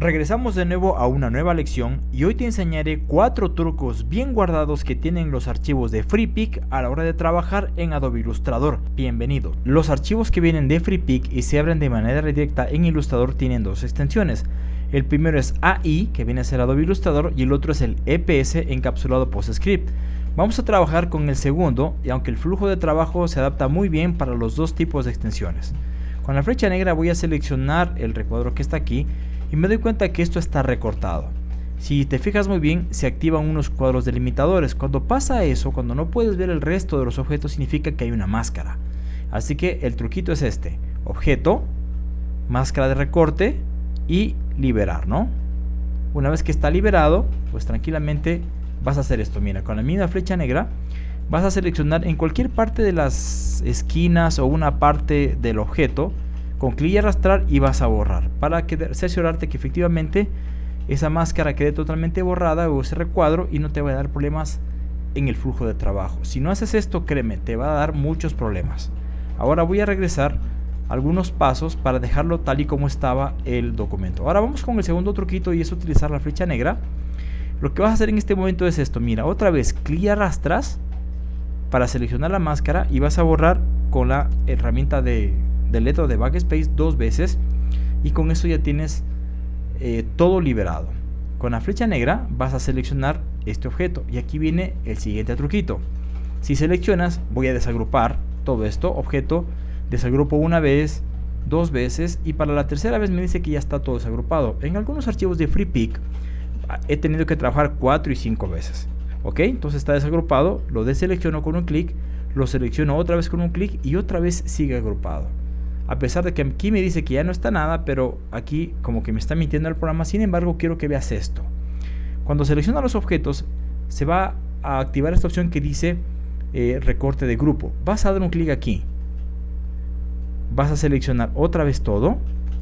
Regresamos de nuevo a una nueva lección y hoy te enseñaré cuatro trucos bien guardados que tienen los archivos de FreePic a la hora de trabajar en Adobe Illustrator. Bienvenido. Los archivos que vienen de FreePic y se abren de manera directa en Illustrator tienen dos extensiones. El primero es AI, que viene a ser Adobe Illustrator, y el otro es el EPS encapsulado PostScript. Vamos a trabajar con el segundo, y aunque el flujo de trabajo se adapta muy bien para los dos tipos de extensiones. Con la flecha negra voy a seleccionar el recuadro que está aquí y me doy cuenta que esto está recortado. Si te fijas muy bien, se activan unos cuadros delimitadores. Cuando pasa eso, cuando no puedes ver el resto de los objetos, significa que hay una máscara. Así que el truquito es este. Objeto, máscara de recorte y liberar, ¿no? Una vez que está liberado, pues tranquilamente vas a hacer esto. Mira, con la misma flecha negra vas a seleccionar en cualquier parte de las esquinas o una parte del objeto con clic y arrastrar y vas a borrar para que, cerciorarte que efectivamente esa máscara quede totalmente borrada o ese recuadro y no te va a dar problemas en el flujo de trabajo. Si no haces esto, créeme, te va a dar muchos problemas. Ahora voy a regresar algunos pasos para dejarlo tal y como estaba el documento. Ahora vamos con el segundo truquito y es utilizar la flecha negra. Lo que vas a hacer en este momento es esto, mira, otra vez clic y arrastras para seleccionar la máscara y vas a borrar con la herramienta de del letra de backspace dos veces y con eso ya tienes eh, todo liberado. Con la flecha negra vas a seleccionar este objeto y aquí viene el siguiente truquito. Si seleccionas voy a desagrupar todo esto, objeto, desagrupo una vez, dos veces y para la tercera vez me dice que ya está todo desagrupado. En algunos archivos de FreePic ah, he tenido que trabajar cuatro y cinco veces. Ok, entonces está desagrupado, lo deselecciono con un clic, lo selecciono otra vez con un clic y otra vez sigue agrupado a pesar de que aquí me dice que ya no está nada, pero aquí como que me está mintiendo el programa, sin embargo quiero que veas esto. Cuando selecciona los objetos, se va a activar esta opción que dice eh, recorte de grupo. Vas a dar un clic aquí. Vas a seleccionar otra vez todo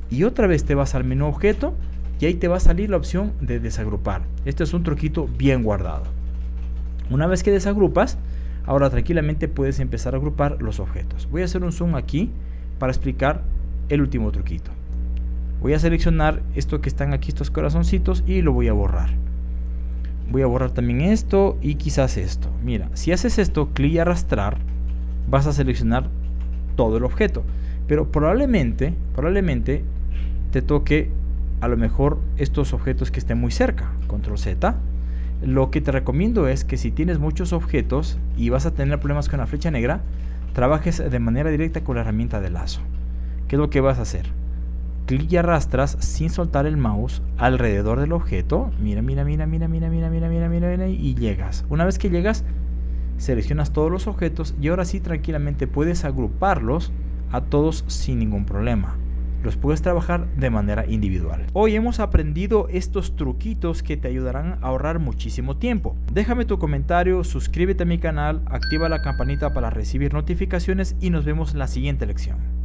y otra vez te vas al menú objeto y ahí te va a salir la opción de desagrupar. Este es un truquito bien guardado. Una vez que desagrupas, ahora tranquilamente puedes empezar a agrupar los objetos. Voy a hacer un zoom aquí para explicar el último truquito. Voy a seleccionar esto que están aquí, estos corazoncitos, y lo voy a borrar. Voy a borrar también esto y quizás esto. Mira, si haces esto, clic y arrastrar, vas a seleccionar todo el objeto. Pero probablemente, probablemente te toque a lo mejor estos objetos que estén muy cerca. Control Z. Lo que te recomiendo es que si tienes muchos objetos y vas a tener problemas con la flecha negra, trabajes de manera directa con la herramienta de lazo. ¿Qué es lo que vas a hacer? Clic y arrastras sin soltar el mouse alrededor del objeto. Mira, mira, mira, mira, mira, mira, mira, mira, mira, mira y llegas. Una vez que llegas, seleccionas todos los objetos y ahora sí tranquilamente puedes agruparlos a todos sin ningún problema los puedes trabajar de manera individual. Hoy hemos aprendido estos truquitos que te ayudarán a ahorrar muchísimo tiempo. Déjame tu comentario, suscríbete a mi canal, activa la campanita para recibir notificaciones y nos vemos en la siguiente lección.